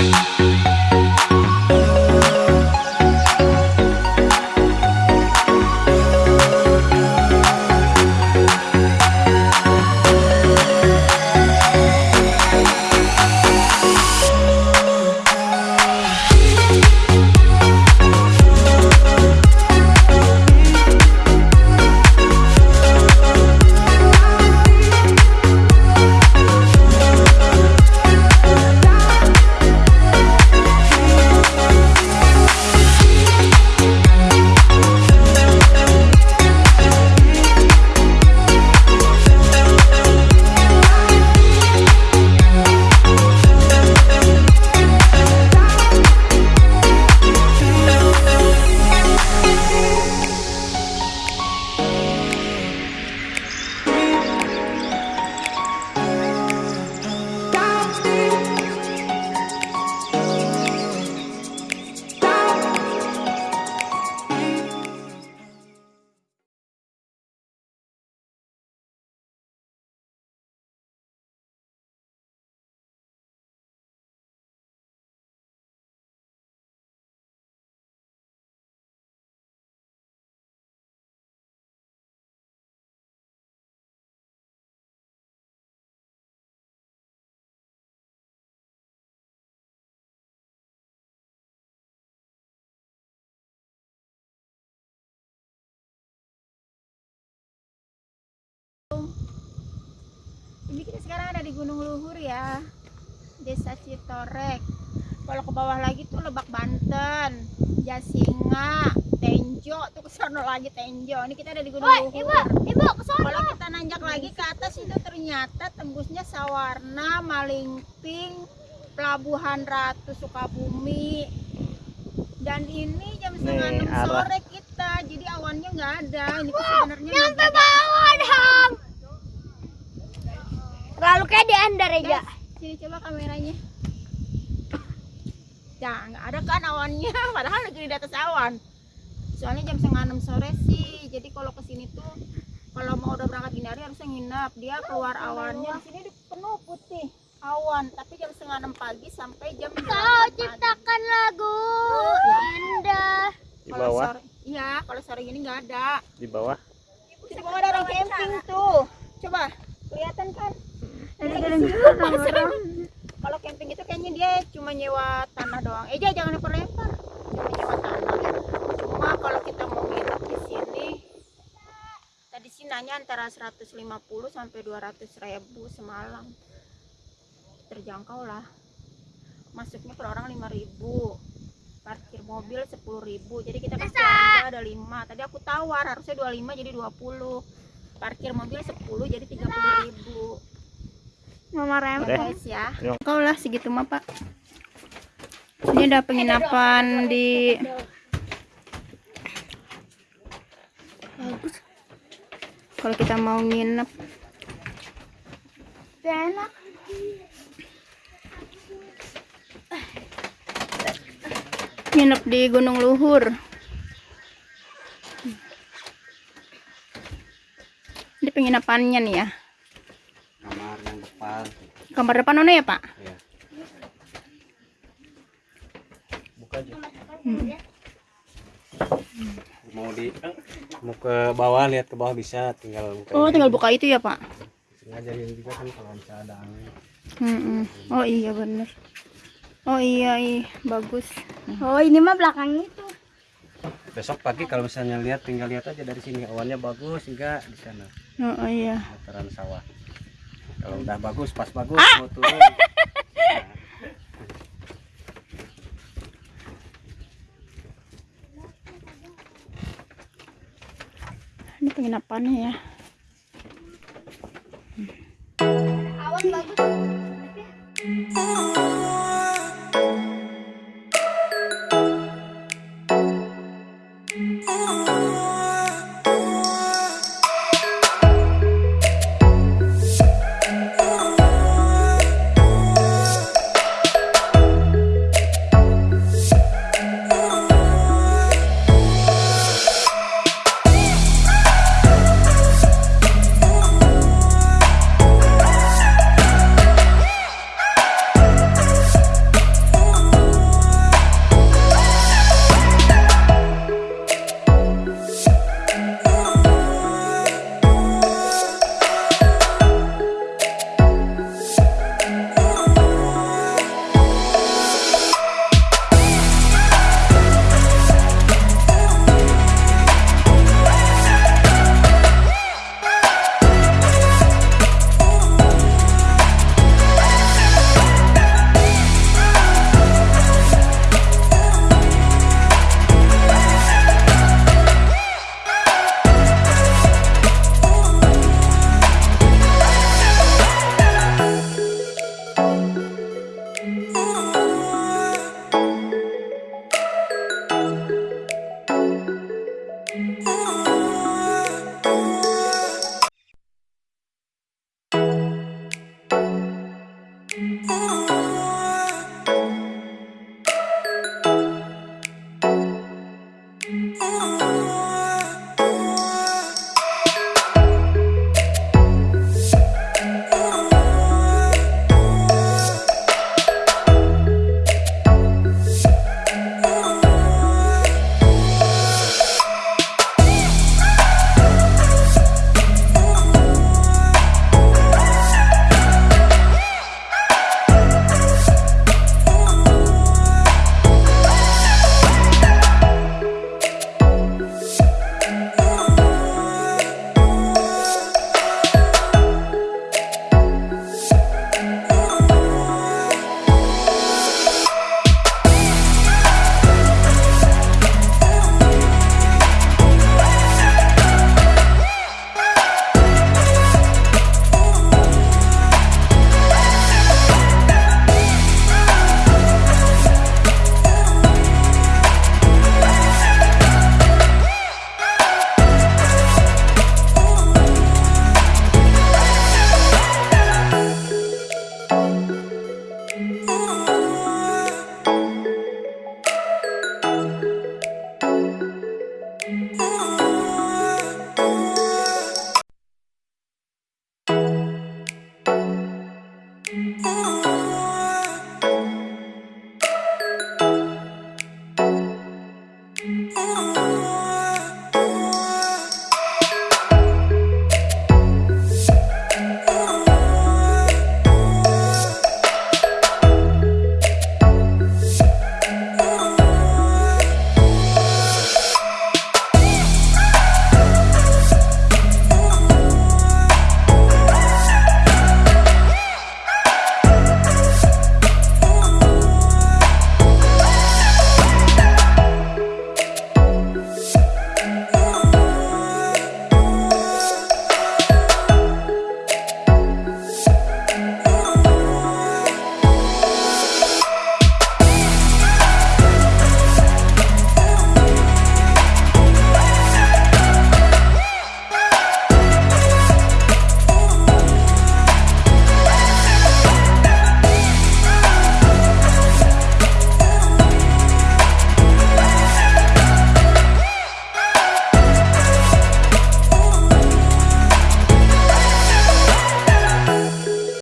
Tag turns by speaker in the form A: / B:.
A: You. Sekarang ada di Gunung Luhur ya, Desa Citorek. Kalau ke bawah lagi tuh Lebak Banten, Jasinga, Tenjo, tuh ke sono lagi Tenjo. Ini kita ada di Gunung
B: Woi,
A: Luhur.
B: ibu, ibu, ke sana.
A: Kalau kita nanjak lagi ke atas itu ternyata tembusnya Sawarna, Malingping, Pelabuhan Ratu Sukabumi. Dan ini jam setengah
C: Nih,
A: enam sore kita, jadi awannya nggak ada. Ini sebenarnya
B: Nyampe bawah dong. Lalu kayak di Andar ya.
A: Guys, sini coba kameranya. Ya, nggak ada kan awannya, padahal lagi di atas awan. Soalnya jam setengah enam sore sih, jadi kalau ke sini tuh kalau mau udah berangkat dini hari harusnya nginap. Dia keluar awannya di sini penuh putih awan, tapi jam setengah enam pagi sampai jam
B: Kau
A: 8 pagi.
B: ciptakan lagu
A: Ya.
B: indah.
C: Di
A: Kalau
C: bawah,
A: iya, kalau sore gini nggak ada.
C: di bawah.
A: Di bawah ada orang camping tuh. Coba, kelihatan kan? Kalau camping itu kayaknya dia cuma nyewa tanah doang. Eh, jangan lempar-lempar. Cuma nyewa tanah. Cuma kalau kita mau nginep di sini tadi sih nanya antara 150 sampai 200 ribu semalam. Terjangkau lah. Masuknya per orang 5000 parkir mobil 10.000 jadi kita kasih harga ada 5 tadi aku tawar harusnya 25 jadi 20 parkir mobil 10 jadi 30.000
B: Mama
C: Oke.
A: guys ya. Kau lah segitu mah pak. Ini ada penginapan di bagus. Kalau kita mau nginep.
B: Enak.
A: nginep di Gunung Luhur. Ini penginapannya nih ya.
C: Kamar depan
A: mana ya pak
C: Ya. Buka aja.
A: Hmm.
C: Mau di mau ke bawah lihat ke bawah bisa tinggal buka.
A: oh
C: ini.
A: tinggal buka itu ya pak
C: Ngajarin juga kan kalau bisa ada angin.
A: Mm-mm. oh iya bener oh iya iya bagus
B: Oh, ini mah belakang itu.
C: Besok pagi kalau misalnya lihat tinggal lihat aja dari sini awannya bagus enggak di sana
A: oh iya
C: dataran sawah. Kalau udah bagus pas bagus
A: Ah!
C: mau turun.
A: ini penginapannya ya Oh.